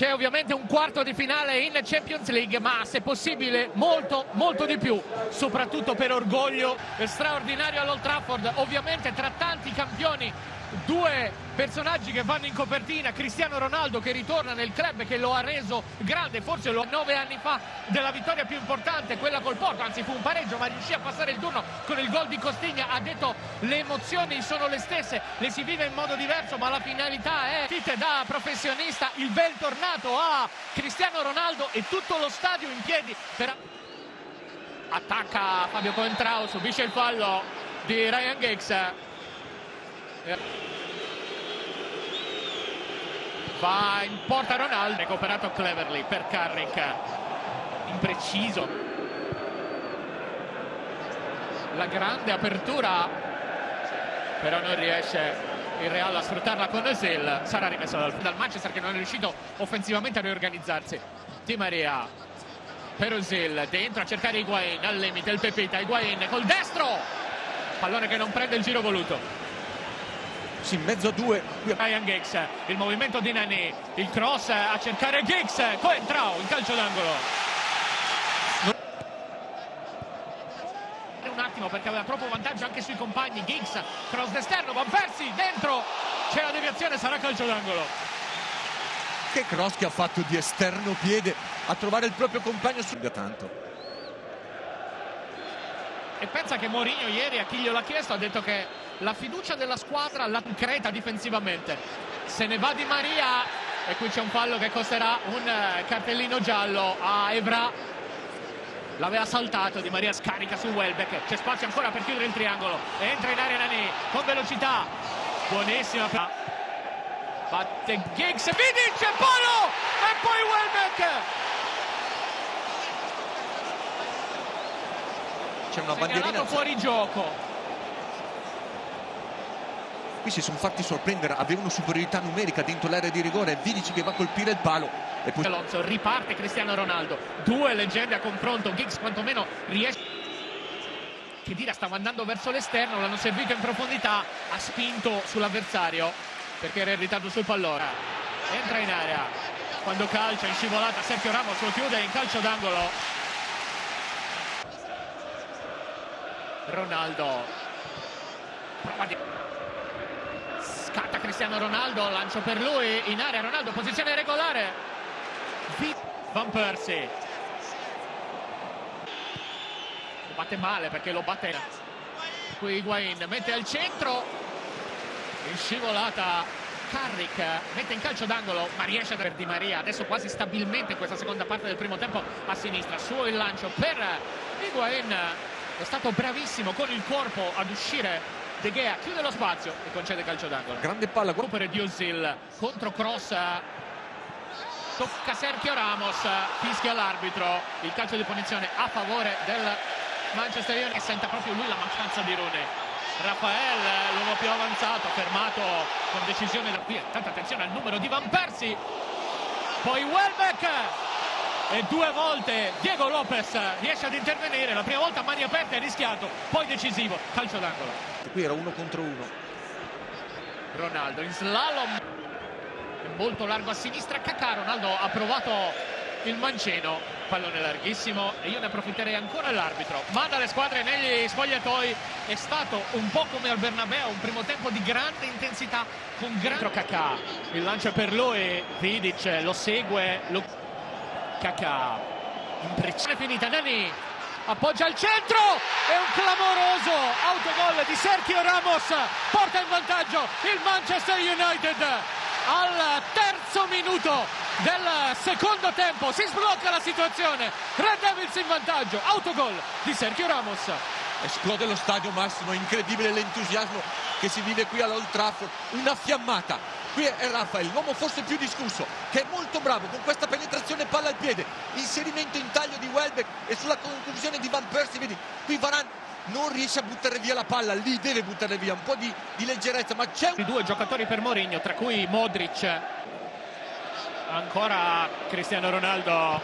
c'è ovviamente un quarto di finale in Champions League, ma se possibile molto, molto di più, soprattutto per orgoglio straordinario all'Old Trafford, ovviamente tra tanti campioni due personaggi che vanno in copertina, Cristiano Ronaldo che ritorna nel club che lo ha reso grande, forse lo nove anni fa della vittoria più importante, quella col Porto, anzi fu un pareggio ma riuscì a passare il turno con il gol di Costigna, ha detto le emozioni sono le stesse, le si vive in modo diverso ma la finalità è Tite da professionista, il bel tornato a Cristiano Ronaldo e tutto lo stadio in piedi per... attacca Fabio Coentrao, subisce il fallo di Ryan Giggs va in porta Ronaldo. Recuperato Cleverly per Carrick. Impreciso. La grande apertura. Però non riesce il Real a sfruttarla con Özil. Sarà rimessa dal, dal, Manchester che non è riuscito offensivamente a riorganizzarsi. Di Maria per Özil. Dentro a cercare Higuain. Al limite il Pepita. Higuain col destro. Pallone che non prende il giro voluto sì, in mezzo a due. Ryan Giggs, il movimento di Nani il cross a cercare Giggs Coentrao in calcio d'angolo. Un attimo perché aveva troppo vantaggio anche sui compagni. Giggs, cross d'esterno Van Persi dentro. C'è la deviazione, sarà calcio d'angolo. Che cross che ha fatto di esterno piede a trovare il proprio compagno su tanto. E pensa che Mourinho ieri a chi glielo ha chiesto ha detto che la fiducia della squadra la concreta difensivamente. Se ne va Di Maria e qui c'è un fallo che costerà un eh, cartellino giallo a Evra. L'aveva saltato Di Maria scarica su Welbeck c'è spazio ancora per chiudere il triangolo entra in area Nani con velocità. Buonissima batte Giggs Vidic Polo e poi Welbeck. C'è una bandierina fuori gioco qui si sono fatti sorprendere avevano superiorità numerica dentro l'area di rigore Vidici che va a colpire il palo e poi Alonso riparte Cristiano Ronaldo. Due leggende a confronto Giggs quantomeno riesce che dire stava andando verso l'esterno l'hanno servito in profondità ha spinto sull'avversario perché era irritato sul pallone. Entra in area. Quando calcia in scivolata Sergio Ramos lo chiude in calcio d'angolo. Ronaldo prova di Cristiano Ronaldo lancio per lui in area Ronaldo posizione regolare. Van Persie. Lo batte male perché lo batte qui Higuain mette al centro. In scivolata Carrick mette in calcio d'angolo ma riesce per Di Maria. Adesso quasi stabilmente in questa seconda parte del primo tempo a sinistra. Su il lancio per Higuain. È stato bravissimo con il corpo ad uscire De Gea chiude lo spazio e concede calcio d'angolo. Grande palla recupero di Ozil contro cross. Tocca Sergio Ramos fischia l'arbitro. Il calcio di punizione a favore del Manchester United. E senta proprio lui la mancanza di Rune Rafael l'uomo più avanzato fermato con decisione da qui. Tanta attenzione al numero di Van Persi poi Welbeck. E due volte Diego Lopez riesce ad intervenire. La prima volta a mani aperte è rischiato poi decisivo. Calcio d'angolo qui era uno contro uno. Ronaldo in slalom. Molto largo a sinistra Cacà Ronaldo ha provato il mancino. Pallone larghissimo e io ne approfitterei ancora l'arbitro manda le squadre negli spogliatoi. È stato un po' come al Bernabeu un primo tempo di grande intensità con grande Cacà il lancio per lui Vidic lo segue lo Kakà impressione finita Nani appoggia al centro e un clamoroso autogol di Sergio Ramos porta in vantaggio il Manchester United. Al terzo minuto del secondo tempo si sblocca la situazione. Red Devils in vantaggio autogol di Sergio Ramos. Esplode lo stadio Massimo incredibile l'entusiasmo che si vive qui all'Old Trafford. Una fiammata qui è Raffaele, l'uomo forse più discusso che è molto bravo con questa penetrazione palla al piede inserimento in taglio di Welbeck e sulla conclusione di Van Persie vedi qui Varan non riesce a buttare via la palla lì deve buttare via un po' di, di leggerezza ma c'è un... due giocatori per Mourinho tra cui Modric. Ancora Cristiano Ronaldo.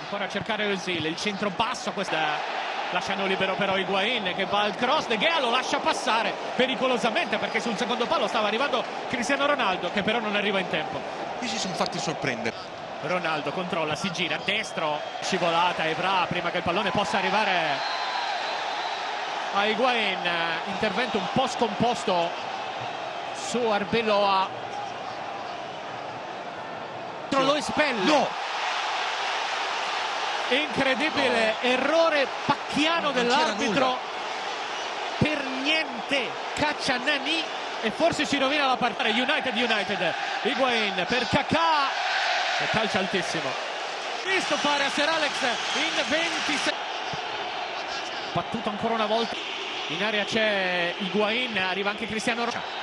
Ancora a cercare Özil il centro basso questa lasciano libero però Higuain che va al cross De Gea lo lascia passare pericolosamente perché sul secondo palo stava arrivando Cristiano Ronaldo che però non arriva in tempo qui si sono fatti sorprendere. Ronaldo controlla, si gira, destro, scivolata Evra prima che il pallone possa arrivare a Higuain, intervento un po' scomposto su Arbeloa. Lo espelle. No! Incredibile errore c'era dell'arbitro. Per niente caccia Nani e forse ci rovina la partita. United United. Higuain per Kakà. E calcio altissimo. Visto fare a Ser Alex in 26. Battuto ancora una volta. In area c'è Higuain, arriva anche Cristiano Ronaldo.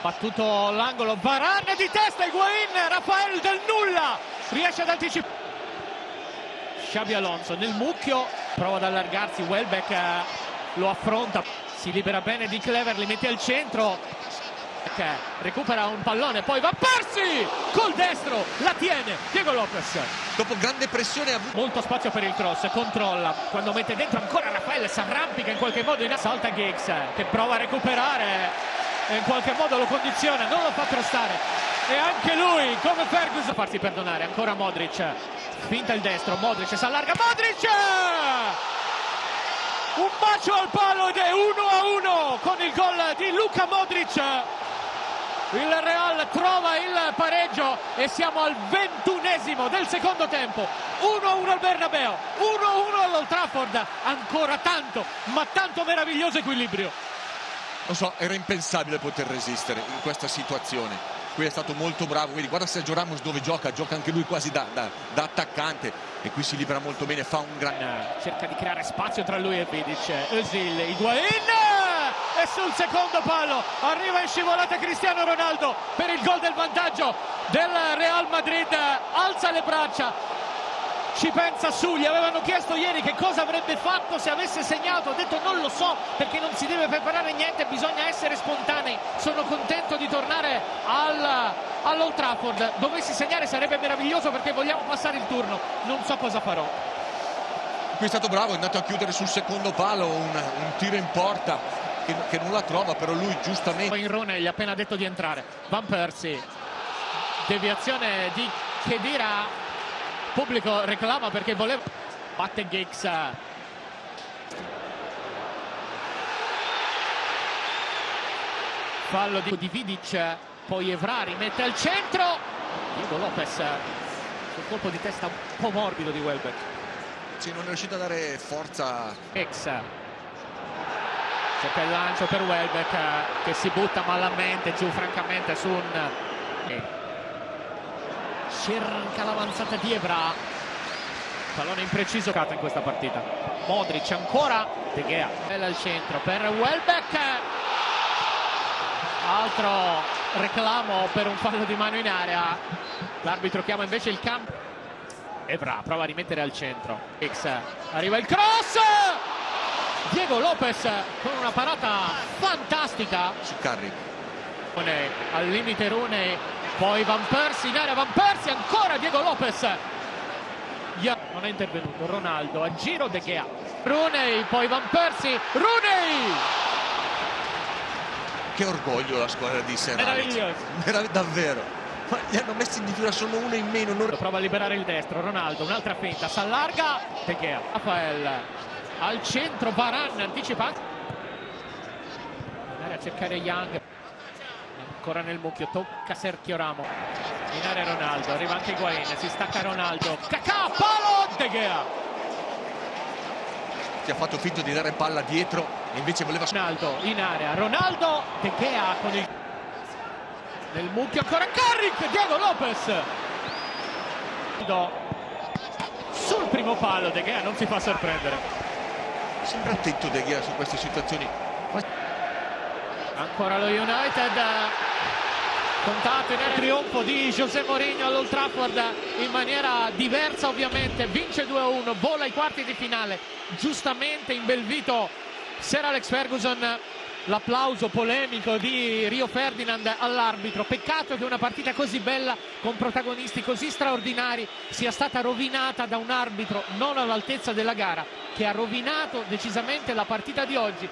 Battuto l'angolo, Varane di testa, Higuain, Rafael del nulla. Riesce ad anticipare. Xabi Alonso nel mucchio, prova ad allargarsi, Welbeck eh, lo affronta, si libera bene di Clever, li mette al centro, che recupera un pallone, poi va Persi! Col destro, la tiene, Diego Lopez, Dopo grande pressione ha avuto... molto spazio per il cross, controlla, quando mette dentro ancora Raffaele si arrampica in qualche modo, in salta Giggs che prova a recuperare e in qualche modo lo condiziona, non lo fa crostare e anche lui come Ferguson a farsi perdonare, ancora Modric, finta il destro, Modric si allarga, Modric! Un bacio al palo ed è 1 a 1 con il gol di Luca Modric. Il Real trova il pareggio e siamo al ventunesimo del secondo tempo. 1-1 al Bernabeu, 1-1 all'Old Trafford. Ancora tanto, ma tanto meraviglioso equilibrio. Non so, era impensabile poter resistere in questa situazione. Qui è stato molto bravo, quindi guarda Sergio Ramos dove gioca, gioca anche lui quasi da, da- da attaccante e qui si libera molto bene, fa un gran... Cerca di creare spazio tra lui e Vidic. Özil, Higuain e sul secondo palo arriva in scivolata Cristiano Ronaldo per il gol del vantaggio del Real Madrid. Alza le braccia, ci pensa su, gli avevano chiesto ieri che cosa avrebbe fatto se avesse segnato, ha detto non lo so perché non si deve preparare niente, bisogna essere spontanei, sono contento di tornare al, all'Old Trafford, dovessi segnare sarebbe meraviglioso perché vogliamo passare il turno, non so cosa farò. Qui è stato bravo, è andato a chiudere sul secondo palo, un, un tiro in porta che, che non la trova, però lui giustamente... Poi Rone gli ha appena detto di entrare, Van Persie, deviazione di Chedira, pubblico reclama perché voleva, batte Giggs. Fallo di, di Vidic, poi Evra rimette al centro, Diego Lopez sul colpo di testa un po' morbido di Welbeck. Sì, non è riuscito a dare forza Ex cerca il lancio per Welbeck che si butta malamente giù francamente su un. Cerca l'avanzata di Evra pallone impreciso. In questa partita. Modric ancora. De Gea. Bella al centro per Welbeck. Altro reclamo per un fallo di mano in area. L'arbitro chiama invece il campo Evra prova a rimettere al centro. X. Arriva il cross. Diego Lopez con una parata fantastica. Su Carri. Rune, al limite Rune poi Van Persie in area Van Persie ancora Diego Lopez non è intervenuto Ronaldo a giro De Gea Rooney poi Van Persie Rooney Che orgoglio la squadra di Ser Alex. Meraviglioso. Merav- davvero. Ma li hanno messi in difesa solo uno in meno. non- prova a liberare il destro Ronaldo un'altra finta s'allarga De Gea Rafael al centro Varane anticipa area a cercare Young ancora nel mucchio tocca Sergio Ramo in area Ronaldo arriva anche Higuain si stacca Ronaldo. Cacà palo De Gea. Che ha fatto finta di dare palla dietro e invece voleva... Ronaldo in area. Ronaldo De Gea con il nel mucchio ancora. Carrick Diego Lopez. Sul primo palo De Gea non si fa sorprendere. Sempre attento De Gea su queste situazioni. ancora lo United contato in area trionfo di José Mourinho all'Old Trafford in maniera diversa ovviamente. Vince 2-1 vola ai quarti di finale. Giustamente in bel Sir Alex Ferguson. L'applauso polemico di Rio Ferdinand all'arbitro. Peccato che una partita così bella con protagonisti così straordinari sia stata rovinata da un arbitro non all'altezza della gara che ha rovinato decisamente la partita di oggi